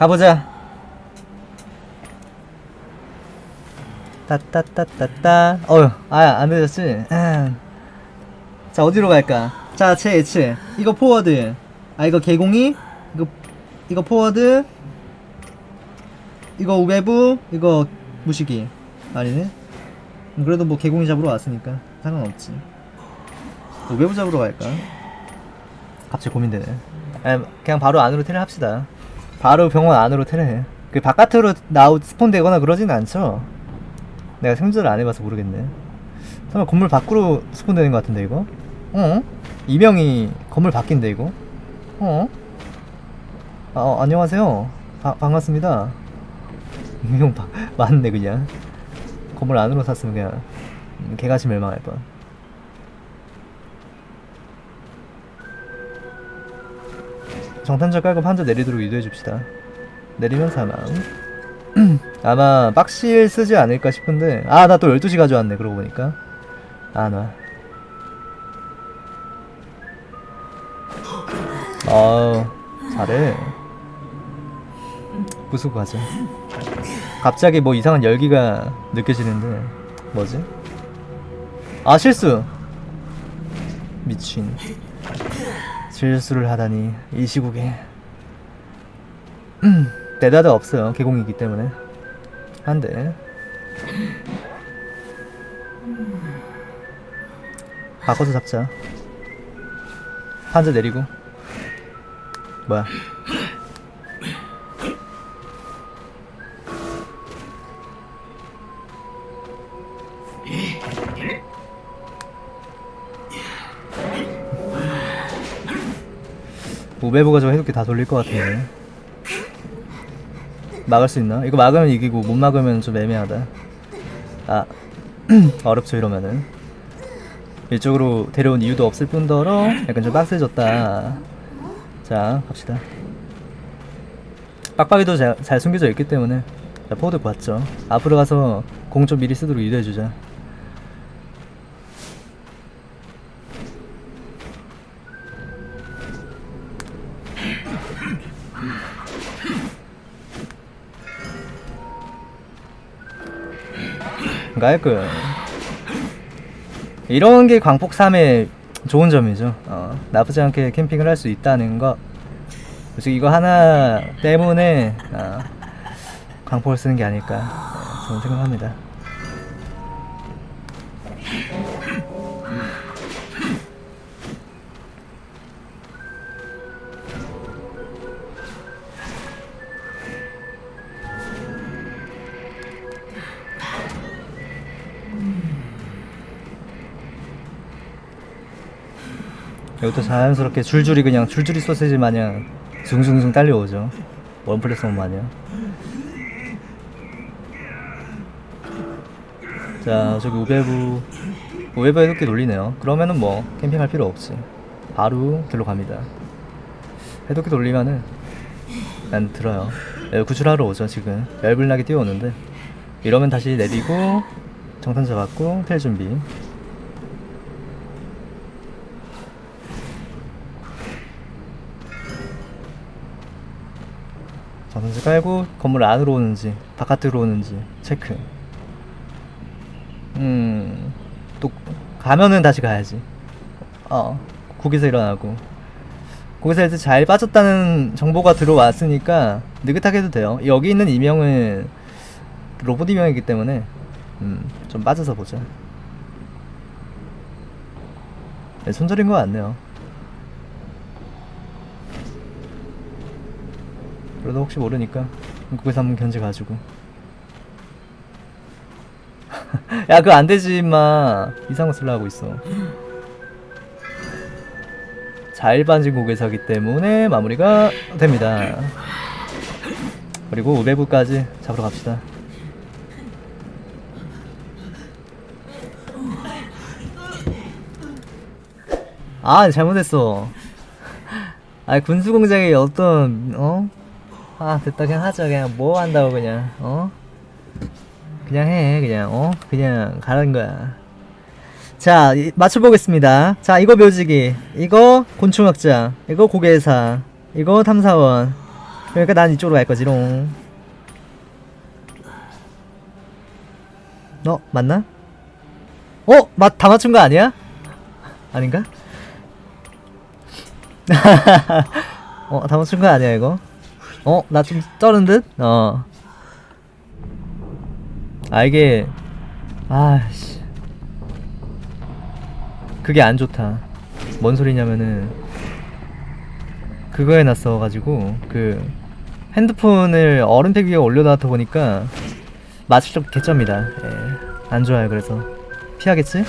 가보자. 따따따따따. 어휴 아야 안되졌지? 자 어디로 갈까? 자 채채 이거 포워드 아 이거 개공이? 이거 이거 포워드 이거 우베부 이거 무시기. 아니네. 음, 그래도 뭐 개공이 잡으러 왔으니까 상관없지. 우베부 잡으러 갈까? 갑자기 고민되네. 아, 그냥 바로 안으로 테레 합시다 바로 병원 안으로 테레 그 바깥으로 나오 스폰 되거나 그러진 않죠 내가 생존을 안 해봐서 모르겠네 설마 건물 밖으로 스폰 되는 것 같은데 이거? 어? 이명이 건물 바뀐데 이거? 어? 아, 어, 안녕하세요 바, 반갑습니다 이명 바, 맞네 그냥 건물 안으로 샀으면 그냥 음, 개같이 멸망할 뻔 정탄자 깔고 판자 내리도록 유도해 줍시다. 내리면 사망. 아마 빡실 쓰지 않을까 싶은데 아 나 또 12시 가져왔네 그러고 보니까. 아나 어우 잘해. 부수고 가자. 갑자기 뭐 이상한 열기가 느껴지는데 뭐지? 아 실수. 미친 실수를 하다니 이 시국에. 대다드 없어요 개공이기 때문에. 한대 바꿔서 잡자. 판자 내리고. 뭐야 우베부가 저 해독기 다 돌릴 것 같은데. 막을 수 있나? 이거 막으면 이기고 못 막으면 좀 애매하다. 아 어렵죠 이러면은. 이쪽으로 데려온 이유도 없을 뿐더러 약간 좀 빡세졌다. 자 갑시다. 빡빡이도 잘, 잘 숨겨져 있기 때문에. 자 포워드 봤죠? 앞으로 가서 공 좀 미리 쓰도록 유도해주자 깔끔 이런 게 광폭 3의 좋은 점이죠. 어, 나쁘지 않게 캠핑을 할 수 있다는 거. 솔직히 이거 하나 때문에 어, 광폭을 쓰는 게 아닐까 어, 저는 생각합니다 이것도 자연스럽게 줄줄이 그냥 줄줄이 소세지 마냥 숭숭숭 딸려오죠. 원플랫폼 마냥. 자 저기 우베부 우베부 해독기 돌리네요. 그러면은 뭐 캠핑할 필요 없지. 바로 길로 갑니다. 해독기 돌리면은 난 들어요. 네, 구출하러 오죠 지금. 열불나게 뛰어오는데. 이러면 다시 내리고 정탄 잡았고 텔 준비 전선지 깔고 건물 안으로 오는지 바깥으로 오는지 체크. 음또 가면은 다시 가야지. 어 거기서 일어나고. 거기서 이제 잘 빠졌다는 정보가 들어왔으니까 느긋하게 해도 돼요. 여기 있는 이명은 로봇 이명이기 때문에 음 좀 빠져서 보자. 네, 손절인 것 같네요 그래도 혹시 모르니까 거기서 한번 견제 가지고. 야 그거 안되지 임마. 이상한 거 쓰려 하고 있어. 잘 반진 고개사기 때문에 마무리가 됩니다. 그리고 우베부까지 잡으러 갑시다. 아 잘못했어. 아 군수공장에 어떤 어? 아 됐다 그냥 하자 그냥 뭐 한다고 그냥 어? 그냥 해 그냥 어? 그냥 가는 거야 자 이- 맞춰보겠습니다 자 이거 묘지기 이거 곤충학자 이거 고개사 이거 탐사원 그러니까 난 이쪽으로 갈 거지롱. 어 맞나? 어? 맞, 다 맞춘 거 아니야? 아닌가? 어, 다 맞춘 거 아니야, 이거? 어, 나 좀 쩌는 듯? 어. 아, 이게, 아씨. 그게 안 좋다. 뭔 소리냐면은, 그거 해놨어가지고, 그, 핸드폰을 얼음팩 위에 올려놨다 보니까, 좀 개쩝니다. 예. 안 좋아요, 그래서. 피하겠지?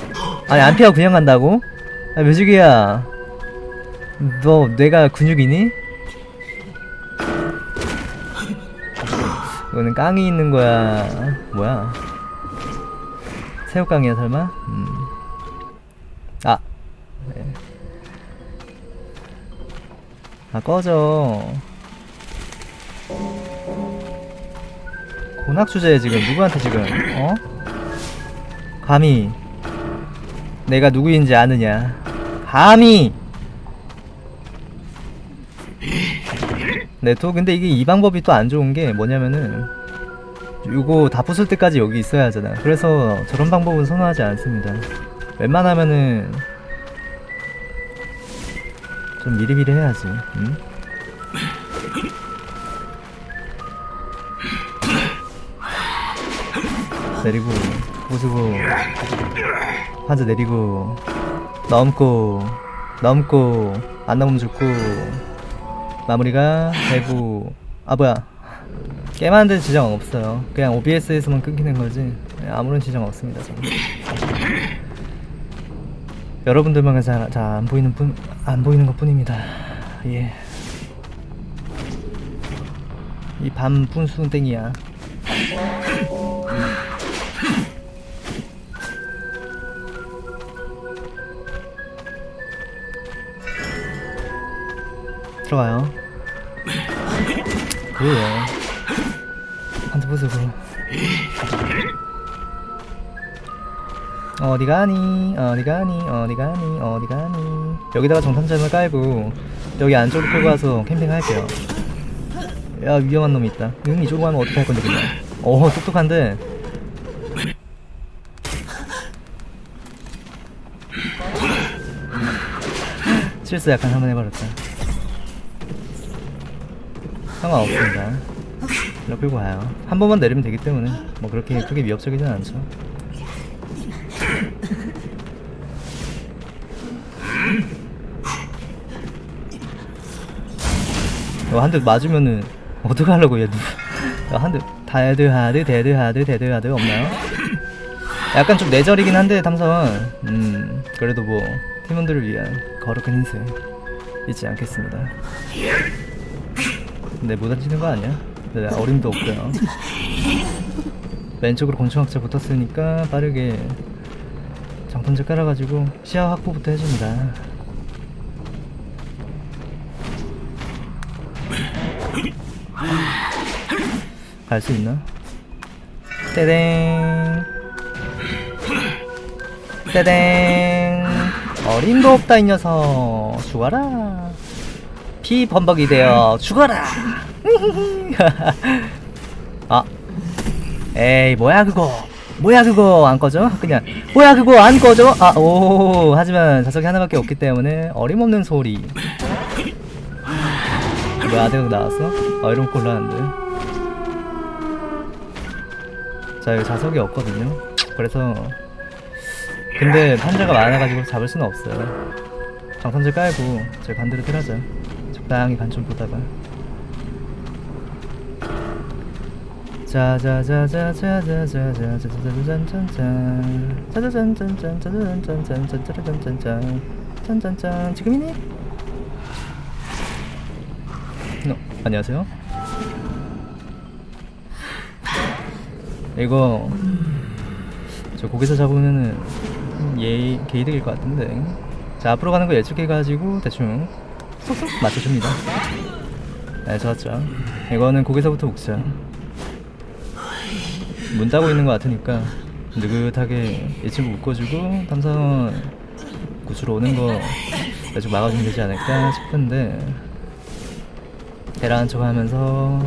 아니, 안 피하고 그냥 간다고? 아, 매직이야. 너 뇌가 근육이니? 이거는 깡이 있는 거야. 뭐야? 새우깡이야 설마? 음. 아. 네. 아 꺼져. 고낙 주제에 지금 누구한테 지금 어? 감히 내가 누구인지 아느냐? 감히 네, 또 근데 이게 이 방법이 또 안 좋은 게 뭐냐면은 이거 다 부술 때까지 여기 있어야 하잖아. 그래서 저런 방법은 선호하지 않습니다. 웬만하면은 좀 미리미리 해야지. 응? 내리고 부수고 환자 내리고 넘고 넘고 안 넘으면 죽고 마무리가 되고 아 뭐야. 게임하는데 지장 없어요. 그냥 OBS에서만 끊기는 거지. 아무런 지장 없습니다 저는. 여러분들만 잘안 보이는 분안 보이는 것 뿐입니다. 예. 이 밤 분수땡이야 들어가요. 그래요. 한대 부수고. 어디 가니? 어디 가니? 어디 가니? 어디 가니? 여기다가 정탐점을 깔고 여기 안쪽으로 끌고 가서 캠핑할게요. 야 위험한 놈이 있다. 응 이쪽으로 가면 어떻게 할 건데 그냥. 어 똑똑한데. 실수 약간 한번 해버렸다. 상관없습니다. 일로 끌고 와요. 한 번만 내리면 되기 때문에 뭐 그렇게 크게 위협적이진 않죠. 한대 맞으면은 어떡하려고 얘 한대 다드 하드 데드 하드 데드 하드 없나요? 약간 좀 내절이긴 한데 탐선 음 그래도 뭐 팀원들을 위한 거룩한 인생 잊지 않겠습니다. 근데 못 앉히는 거 아니야? 네, 어림도 없고요. 왼쪽으로 곤충학자 붙었으니까 빠르게 장판제 깔아가지고 시야 확보부터 해줍니다. 갈 수 있나? 떼댕 떼댕 어림도 없다 이 녀석 죽어라 피 범벅이 되어 죽어라 아 에이 뭐야 그거? 뭐야 그거? 안 꺼져? 그냥 뭐야 그거? 안 꺼져? 아오 하지만 자석이 하나밖에 없기 때문에 어림없는 소리. 뭐야 아대국 나왔어? 아 이러면 곤란한데. 자 여기 자석이 없거든요. 그래서 근데 판자가 많아가지고 잡을 수는 없어요. 장판제 깔고 제 반대로 틀하자. 적당히 간 좀 보다가 짜자자자자자자자자자자잔짠짠 짜자잔짠짠 짜자잔짠짠짠짠짠짠짠짠 짠짠짠 지금이니? 어, 안녕하세요 이거 저 거기서 잡으면은 예 개이득일 것 같은데 자 앞으로 가는 거 예측해가지고 대충 쏙쏙 맞춰줍니다 네 좋았죠 이거는 거기서부터 묶자 문 닫고 있는 것 같으니까 느긋하게 이 친구 묶어주고 탐사원 구주로 오는 거 대충 막아주면 되지 않을까 싶은데 대라한 척 하면서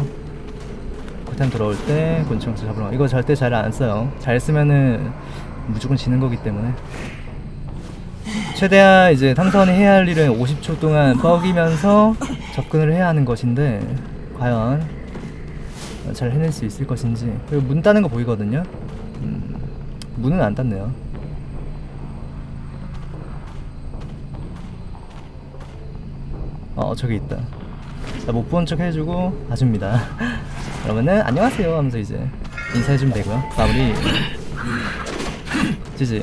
코템 돌아올 때 곤충 잡으러 가. 이거 절대 잘 안 써요. 잘 쓰면은 무조건 지는 거기 때문에 최대한 이제 탕선이 해야 할 일은 50초 동안 뻐기면서 접근을 해야 하는 것인데 과연 잘 해낼 수 있을 것인지. 그리고 문 따는 거 보이거든요? 음, 문은 안 땄네요. 어 저기 있다. 못 본 척 해주고 봐줍니다. 그러면은 안녕하세요 하면서 이제 인사해주면 되고요. 마무리. 지지.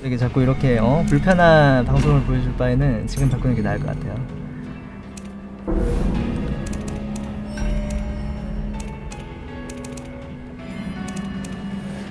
이렇게 자꾸 이렇게 어 불편한 방송을 보여줄 바에는 지금 바꾸는 게 나을 것 같아요